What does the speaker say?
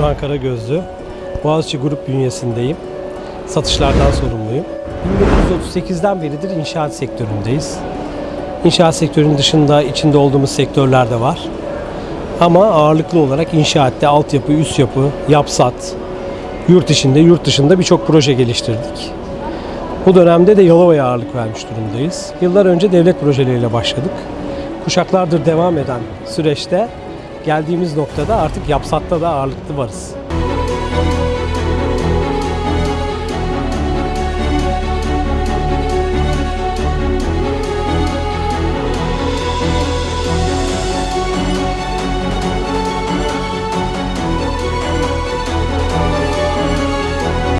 Doğan Karagözlü. Boğaziçi Grup bünyesindeyim. Satışlardan sorumluyum. 1938'den beridir inşaat sektöründeyiz. İnşaat sektörünün dışında içinde olduğumuz sektörler de var. Ama ağırlıklı olarak inşaatte altyapı, üst yapı, yapsat, yurt içinde, yurt dışında birçok proje geliştirdik. Bu dönemde de Yalova'ya ağırlık vermiş durumdayız. Yıllar önce devlet projeleriyle başladık. Kuşaklardır devam eden süreçte geldiğimiz noktada artık yapsatta da ağırlıklı varız.